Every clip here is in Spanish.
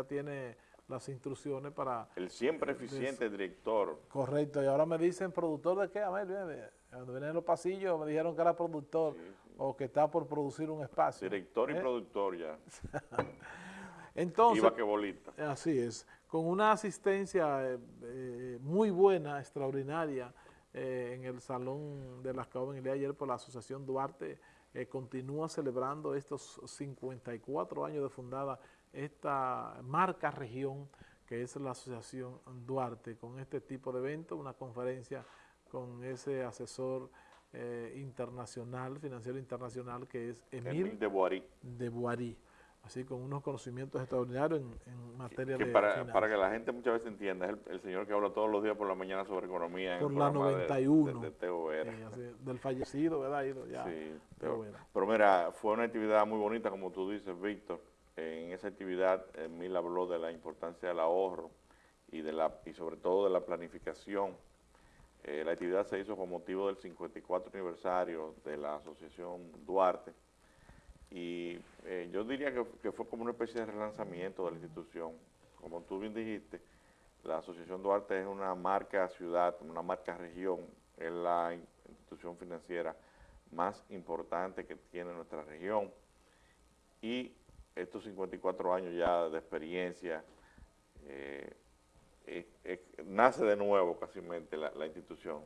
ya tiene las instrucciones para... El siempre eficiente director. Correcto, y ahora me dicen, ¿productor de qué? A ver, cuando vienen en los pasillos me dijeron que era productor o que está por producir un espacio. Director y ¿Eh? productor ya. Entonces, Iba que bolita. Así es, con una asistencia eh, eh, muy buena, extraordinaria, eh, en el Salón de las día de ayer por la Asociación Duarte, continúa celebrando estos 54 años de fundada esta marca región que es la Asociación Duarte, con este tipo de eventos, una conferencia con ese asesor eh, internacional, financiero internacional, que es Emil, de Boarí. De Boarí. Así con unos conocimientos extraordinarios en, en materia que de para, para que la gente muchas veces entienda, es el, el, señor que habla todos los días por la mañana sobre economía. Por la 91. De, de, de así, del fallecido, ¿verdad? Ya, sí, Teo, pero mira, fue una actividad muy bonita, como tú dices, Víctor. En esa actividad, Emil habló de la importancia del ahorro y, de la, y sobre todo de la planificación. Eh, la actividad se hizo con motivo del 54 aniversario de la Asociación Duarte y eh, yo diría que, que, fue como una especie de relanzamiento de la institución. Como tú bien dijiste, la Asociación Duarte es una marca ciudad, una marca región, es la institución financiera más importante que tiene nuestra región y estos 54 años ya de experiencia, eh, eh, eh, nace de nuevo casi la, la institución,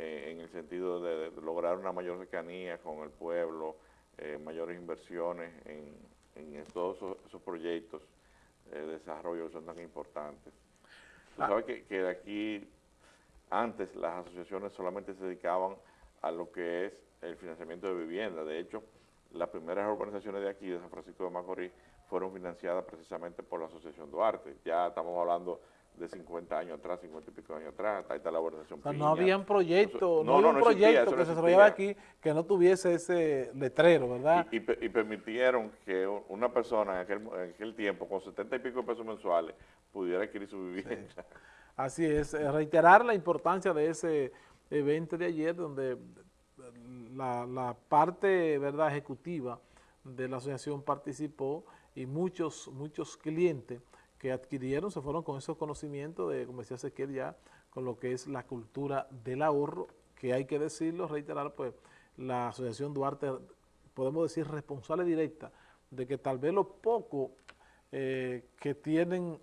en el sentido de, de, lograr una mayor cercanía con el pueblo, mayores inversiones en, en todos esos, esos, proyectos de desarrollo que son tan importantes. Tú sabes que, que aquí, antes las asociaciones solamente se dedicaban a lo que es el financiamiento de vivienda, de hecho, las primeras organizaciones de aquí, de San Francisco de Macorís, fueron financiadas precisamente por la Asociación Duarte. Ya estamos hablando de 50 años atrás, 50 y pico años atrás, ahí está la organización o sea, Piña. no había un proyecto, no, no, había no, un proyecto existía, que se desarrollaba aquí que no tuviese ese letrero, ¿verdad? Y, y, y, permitieron que una persona en aquel, en aquel tiempo, con 70 y pico de pesos mensuales, pudiera adquirir su vivienda. Sí. Así es, reiterar la importancia de ese evento de ayer, donde la, parte verdad ejecutiva de la asociación participó y muchos, muchos clientes que adquirieron se fueron con esos conocimientos de, como decía Ezequiel ya, con lo que es la cultura del ahorro, que hay que decirlo, reiterar, pues la asociación Duarte, podemos decir responsable directa de que tal vez lo poco eh, que tienen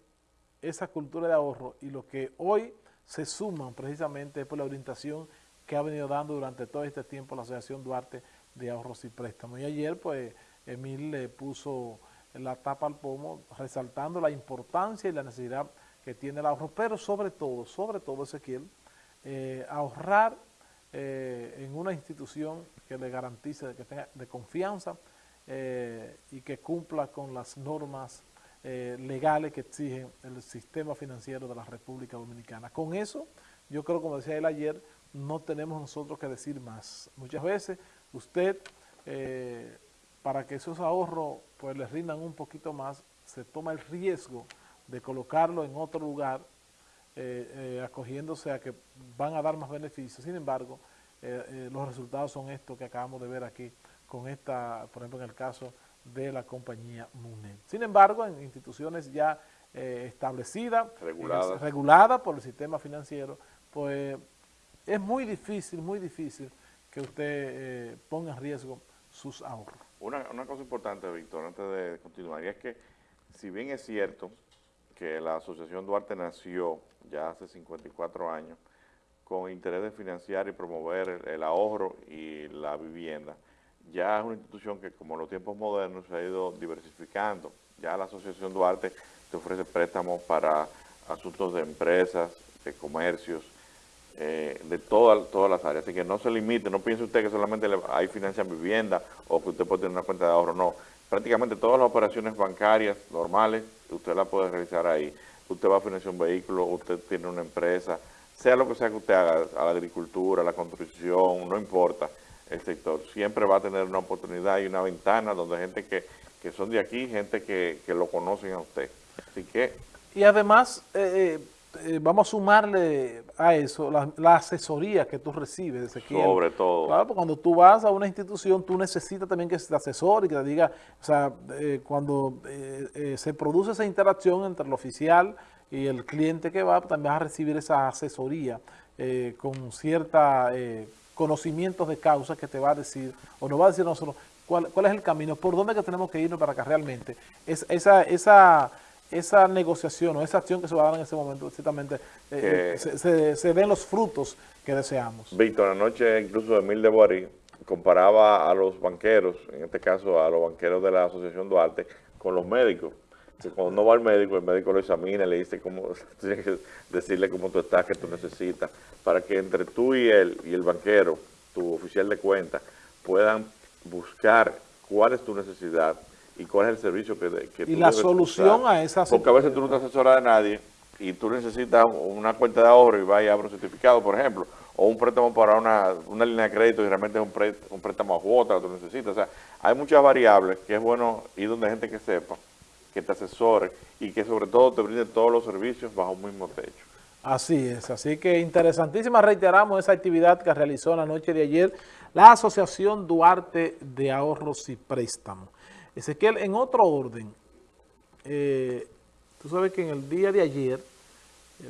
esa cultura de ahorro y lo que hoy se suman precisamente por la orientación que ha venido dando durante todo este tiempo la Asociación Duarte de Ahorros y Préstamos. Y ayer, pues, Emil le puso la tapa al pomo, resaltando la importancia y la necesidad que tiene el ahorro, pero sobre todo, sobre todo, Ezequiel, eh, ahorrar eh, en una institución que le garantice que tenga de confianza eh, y que cumpla con las normas legales que exige el sistema financiero de la República Dominicana. Con eso, yo creo, como decía él ayer, no tenemos nosotros que decir más. Muchas veces usted, eh, para que esos ahorros pues les rindan un poquito más, se toma el riesgo de colocarlo en otro lugar, eh, eh, acogiéndose a que van a dar más beneficios. Sin embargo, los resultados son estos que acabamos de ver aquí con esta, por ejemplo, en el caso de la compañía MUNED. Sin embargo, en instituciones ya establecidas, reguladas regulada por el sistema financiero, pues es muy difícil, muy difícil que usted eh, ponga en riesgo sus ahorros. Una, una, cosa importante, Víctor, antes de continuar, y es que si bien es cierto que la Asociación Duarte nació ya hace 54 años con interés de financiar y promover el, el ahorro y la vivienda, ya es una institución que como en los tiempos modernos se ha ido diversificando. Ya la Asociación Duarte te ofrece préstamos para asuntos de empresas, de comercios, eh, de todas todas las áreas. Así que no se limite, no piense usted que solamente hay financian vivienda o que usted puede tener una cuenta de ahorro, no. Prácticamente todas las operaciones bancarias normales, usted las puede realizar ahí. Usted va a financiar un vehículo, usted tiene una empresa, sea lo que sea que usted haga, a la agricultura, a la construcción, no importa el sector, siempre va a tener una oportunidad y una ventana donde gente que, que son de aquí, gente que, que lo conocen a usted. Así que... Y además, eh, eh, vamos a sumarle a eso la, asesoría que tú recibes, Sobre todo. Claro, porque cuando tú vas a una institución, tú necesitas también que te asesore y que te diga, o sea, eh, cuando eh, se produce esa interacción entre el oficial y el cliente que va, también vas a recibir esa asesoría con cierta conocimientos de causa que te va a decir, o nos va a decir nosotros, cuál, cuál es el camino, por dónde que tenemos que irnos para que realmente es, esa... esa esa negociación o esa acción que se va a dar en ese momento, ciertamente eh, se, se, den los frutos que deseamos. Víctor, anoche incluso Emil de Boarí comparaba a los banqueros, en este caso a los banqueros de la Asociación Duarte, con los médicos. Que cuando uno va al médico, el médico lo examina, le dice cómo, tiene que decirle cómo tú estás, qué tú necesitas, para que entre tú y él, y el banquero, tu oficial de cuenta, puedan buscar cuál es tu necesidad y cuál es el servicio que, que y la solución a esa Porque a veces tú no te asesoras de nadie y tú necesitas una cuenta de ahorro y vas y abres un certificado, por ejemplo, o un préstamo para una, una línea de crédito y realmente es un, un préstamo a cuota que tú necesitas. O sea, hay muchas variables que es bueno ir donde hay gente que sepa, que te asesore y que sobre todo te brinde todos los servicios bajo un mismo techo. Así es, así que interesantísima, reiteramos esa actividad que realizó la noche de ayer la Asociación Duarte de Ahorros y Préstamos. Ezequiel, en otro orden, eh, tú sabes que en el día de ayer,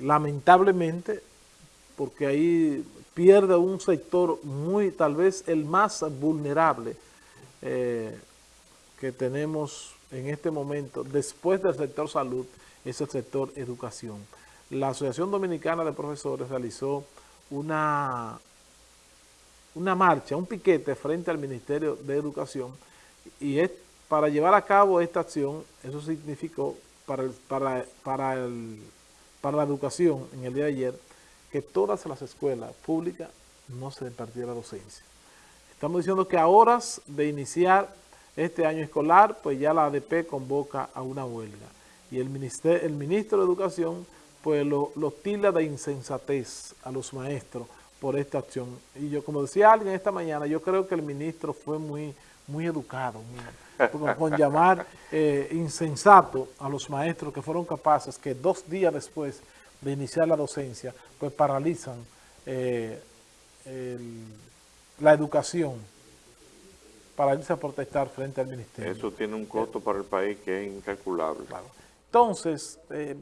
lamentablemente, porque ahí pierde un sector muy, tal vez el más vulnerable eh, que tenemos en este momento, después del sector salud, es el sector educación. La Asociación Dominicana de Profesores realizó una, una marcha, un piquete frente al Ministerio de Educación y es para llevar a cabo esta acción, eso significó para, para, para, para la educación en el día de ayer, que todas las escuelas públicas no se impartiera docencia. Estamos diciendo que a horas de iniciar este año escolar, pues ya la ADP convoca a una huelga. Y el, el ministro de Educación, pues lo, lo tilda de insensatez a los maestros por esta acción. Y yo, como decía alguien esta mañana, yo creo que el ministro fue muy, muy educado, con llamar eh, insensato a los maestros que fueron capaces que dos días después de iniciar la docencia, pues paralizan eh, la educación para irse a protestar frente al ministerio. Eso tiene un costo para el país que es incalculable. Entonces, eh,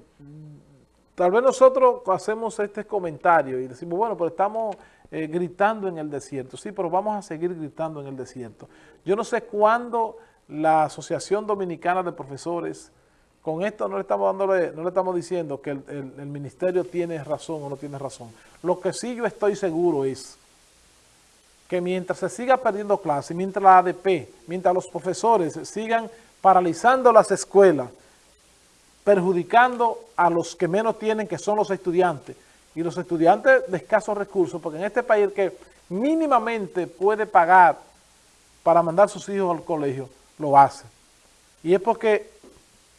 tal vez nosotros hacemos este comentario y decimos, bueno, pero estamos gritando en el desierto. Sí, pero vamos a seguir gritando en el desierto. Yo no sé cuándo la Asociación Dominicana de Profesores, con esto no le estamos, dándole, no le estamos diciendo que el, ministerio tiene razón o no tiene razón. Lo que sí yo estoy seguro es que mientras se siga perdiendo clases, mientras la ADP, mientras los profesores sigan paralizando las escuelas, perjudicando a los que menos tienen, que son los estudiantes, y los estudiantes de escasos recursos, porque en este país que mínimamente puede pagar para mandar sus hijos al colegio, lo hace. Y es porque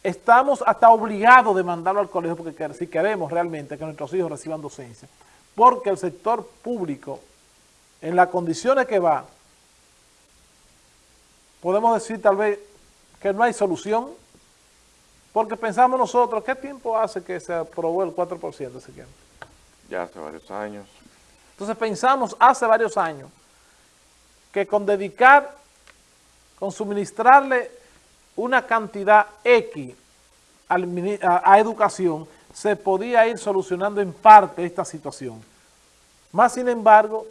estamos hasta obligados de mandarlo al colegio porque si queremos realmente que nuestros hijos reciban docencia. Porque el sector público, en las condiciones que va, podemos decir tal vez que no hay solución, porque pensamos nosotros, ¿qué tiempo hace que se aprobó el 4% ese tiempo? Ya hace varios años. Entonces pensamos hace varios años que con dedicar con suministrarle una cantidad X a, educación, se podía ir solucionando en parte esta situación. Más sin embargo,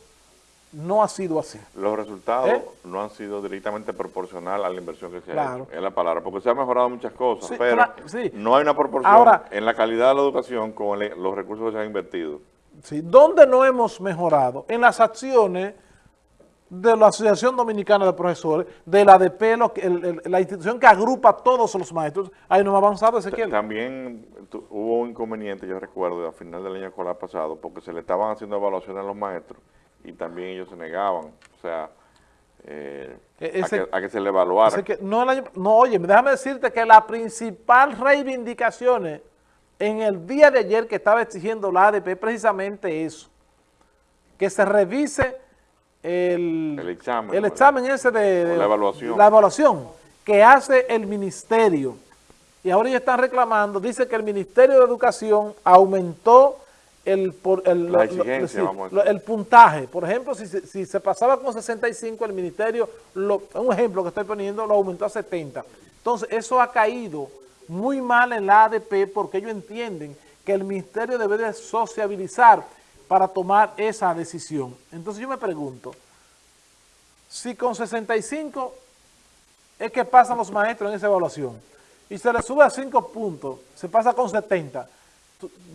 no ha sido así. Los resultados ¿Eh? no han sido directamente proporcional a la inversión que se ha hecho, es la palabra, porque se han mejorado muchas cosas, pero no hay una proporción en la calidad de la educación con los recursos que se han invertido. Sí, ¿dónde no hemos mejorado? En las acciones de la Asociación Dominicana de Profesores, de la ADP, la institución que agrupa a todos los maestros, ahí no ha avanzado Ezequiel. También hubo un inconveniente, yo recuerdo, a final del año escolar pasado, porque se le estaban haciendo evaluaciones a los maestros y también ellos se negaban, o sea, eh, e-, a, que, se le evaluara. no, no, oye, déjame decirte que la principal reivindicación en el día de ayer que estaba exigiendo la ADP es precisamente eso, que se revise el, examen, el examen ese de, la, evaluación. la evaluación que hace el ministerio y ahora ellos están reclamando, dice que el Ministerio de Educación aumentó el, el, puntaje. Por ejemplo, si, si, se pasaba con 65, el ministerio, un ejemplo que estoy poniendo, lo aumentó a 70. Entonces, eso ha caído muy mal en la ADP porque ellos entienden que el ministerio debe de sociabilizar para tomar esa decisión. Entonces yo me pregunto, si con 65 es que pasan los maestros en esa evaluación y se le sube a 5 puntos, se pasa con 70,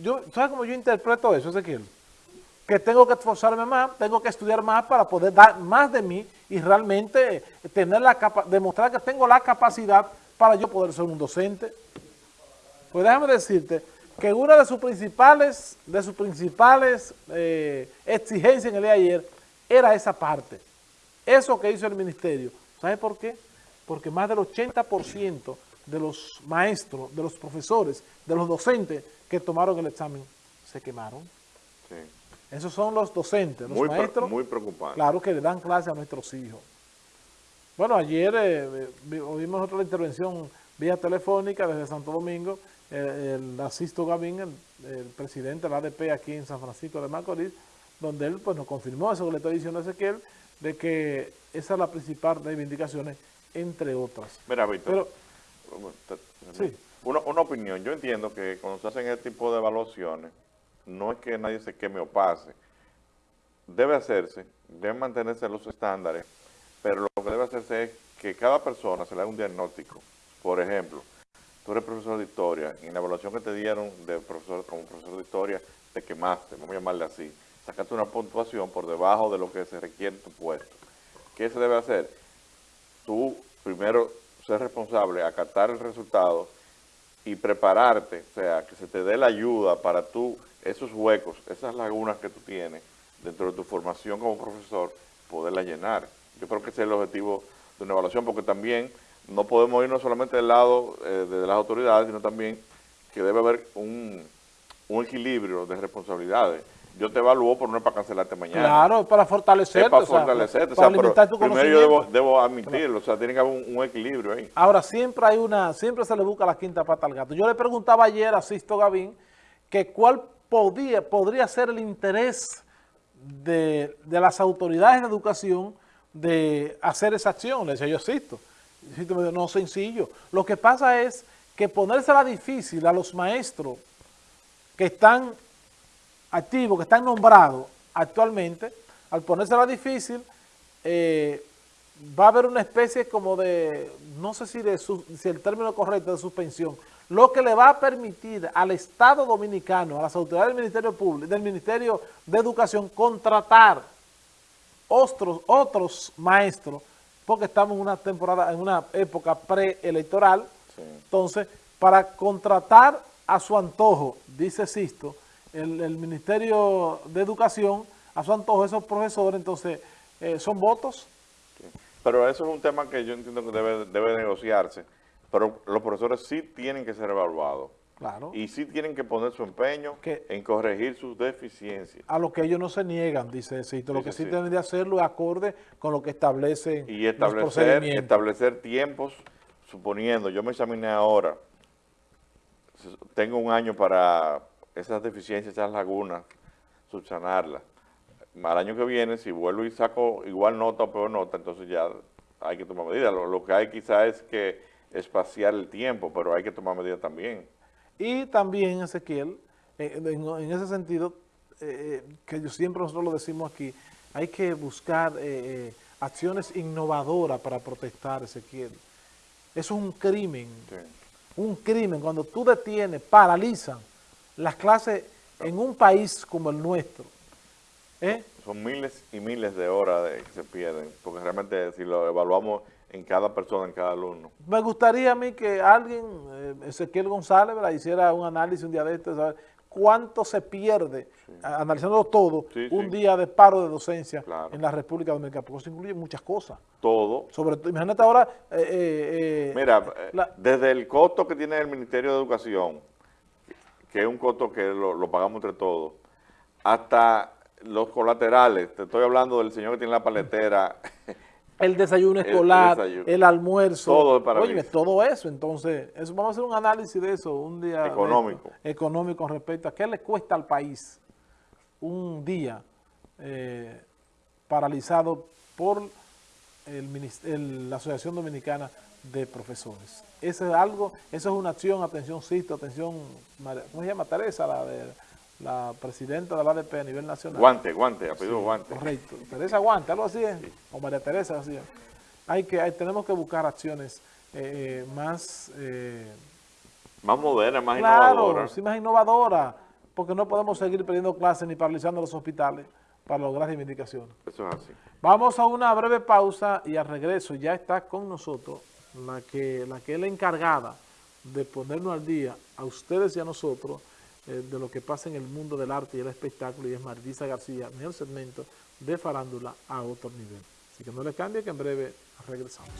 yo, ¿sabes cómo yo interpreto eso, Ezequiel? Que tengo que esforzarme más, tengo que estudiar más para poder dar más de mí y realmente tener la demostrar que tengo la capacidad para yo poder ser un docente. Pues déjame decirte que una de sus principales, de sus principales eh, exigencias en el día de ayer era esa parte. Eso que hizo el ministerio. ¿Sabe por qué? Porque más del 80% de los maestros, de los profesores, de los docentes que tomaron el examen se quemaron. Sí. Esos son los docentes, los maestros. muy preocupantes. Claro que le dan clase a nuestros hijos. Bueno, ayer eh, oímos otra intervención vía telefónica desde Santo Domingo, el Asisto Gavín, el, presidente de la ADP aquí en San Francisco de Macorís, donde él pues nos confirmó eso que le estoy diciendo a Ezequiel, de que esa es la principal reivindicaciones, entre otras. Mira, Víctor, una, una opinión, yo entiendo que cuando se hacen este tipo de evaluaciones, no es que nadie se queme o pase, debe hacerse, deben mantenerse los estándares, pero lo que debe hacerse es que cada persona se le haga un diagnóstico. Por ejemplo, tú eres profesor de historia, y en la evaluación que te dieron de profesor, como profesor de historia, te quemaste, vamos a llamarle así, sacaste una puntuación por debajo de lo que se requiere en tu puesto. ¿Qué se debe hacer? Tú primero ser responsable, acatar el resultado y prepararte, o sea, que se te dé la ayuda para tú, esos huecos, esas lagunas que tú tienes dentro de tu formación como profesor, poderla llenar. Yo creo que ese es el objetivo de una evaluación, porque también no podemos irnos solamente del lado eh, de las autoridades, sino también que debe haber un, equilibrio de responsabilidades. Yo te evalúo, pero no es para cancelarte mañana. Claro, para fortalecerte. Es para fortalecerte. para alimentar tu primero yo debo, admitirlo, o sea, tiene que haber un, equilibrio ahí. Ahora, siempre hay una, siempre se le busca la quinta pata al gato. Yo le preguntaba ayer a Sisto Gavín que cuál podía, podría ser el interés de, de las autoridades de educación de hacer esa acción. Le decía yo, Sisto, no sencillo. Lo que pasa es que ponérsela difícil a los maestros que están activos, que están nombrados actualmente, al ponérsela difícil, eh, va a haber una especie como de, no sé si, de si el término correcto de suspensión, lo que le va a permitir al Estado Dominicano, a las autoridades del Ministerio Público, del Ministerio de Educación, contratar otros, otros maestros porque estamos en una temporada, en una época preelectoral. Entonces, para contratar a su antojo, dice Sisto, el, Ministerio de Educación, a su antojo esos profesores, entonces, eh, ¿son votos? Pero eso es un tema que yo entiendo que debe, debe negociarse, pero los profesores sí tienen que ser evaluados. Y sí tienen que poner su empeño en corregir sus deficiencias. A lo que ellos no se niegan, dice Cito. Lo que sí, tienen de hacerlo es acorde con lo que establecen Y establecer, establecer tiempos, suponiendo, yo me examiné ahora, tengo un año para esas deficiencias, esas lagunas, subsanarlas. Al año que viene, si vuelvo y saco igual nota o peor nota, entonces ya hay que tomar medidas. Lo, lo que hay quizás es que espaciar el tiempo, pero hay que tomar medidas también. Y también, Ezequiel, eh, en, ese sentido, eh, eh, que yo siempre nosotros lo decimos aquí, hay que buscar acciones innovadoras para protestar, Ezequiel. Eso es un crimen, un crimen. Cuando tú detienes, paralizan las clases en un país como el nuestro. Son miles y miles de horas de, que se pierden, porque realmente si lo evaluamos en cada persona, en cada alumno. Me gustaría a mí que alguien, eh, Ezequiel González, hiciera un análisis un día de este, saber cuánto se pierde, analizando todo, un día de paro de docencia en la República Dominicana, porque eso incluye muchas cosas. Todo. Sobre todo, imagínate ahora... Eh, eh, Mira, desde el costo que tiene el Ministerio de Educación, que es un costo que lo, lo pagamos entre todos, hasta los colaterales, te estoy hablando del señor que tiene la paletera el desayuno escolar, el, almuerzo, todo para todo eso, entonces, eso vamos a hacer un análisis de eso un día económico, económico con respecto a qué le cuesta al país un día eh, paralizado por el, la Asociación Dominicana de Profesores. Eso es algo, eso es una acción, atención Sisto, atención, ¿cómo se llama Teresa? La de la presidenta de la ADP a nivel nacional. Guante, Guante, apellido Guante. Correcto, Teresa Guante, algo así es, o María Teresa, así es. Hay que, tenemos que buscar acciones eh, eh, más... Eh, más modernas, más innovadoras. Claro, sí, más innovadoras, porque no podemos seguir perdiendo clases ni paralizando los hospitales para lograr reivindicaciones. Eso es así. Vamos a una breve pausa y al regreso ya está con nosotros la que, la que es la encargada de ponernos al día a ustedes y a nosotros eh, de lo que pasa en el mundo del arte y el espectáculo y es Marisa García en segmento de farándula a otro nivel. Así que no le cambie que en breve regresamos.